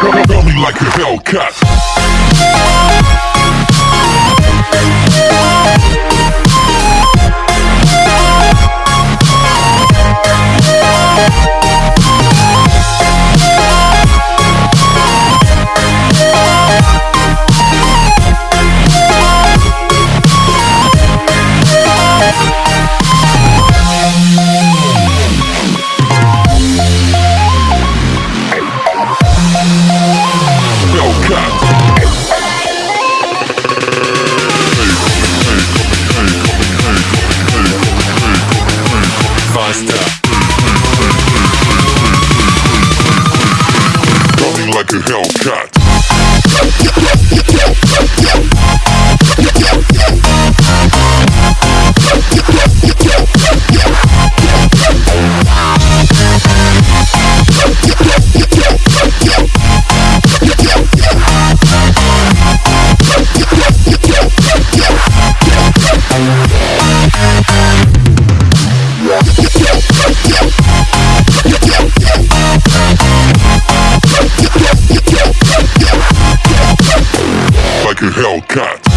Rub me like a Hellcat. Faster. Coming like a Hellcat. Like a Hellcat.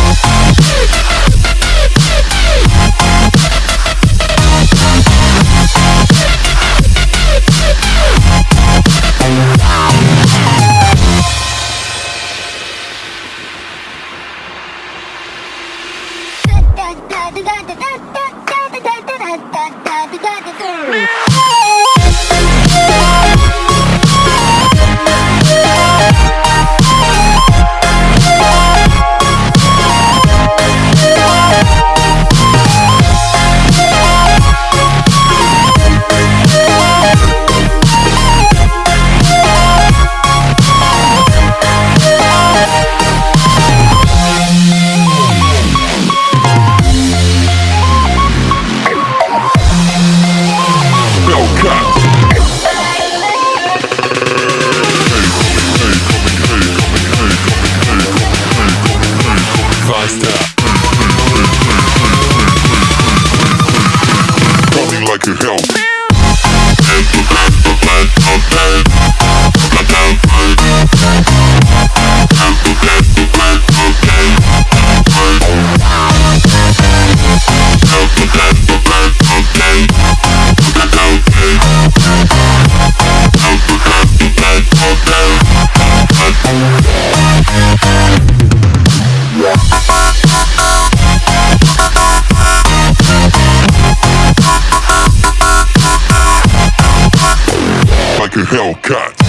Hellcat. Hellcat.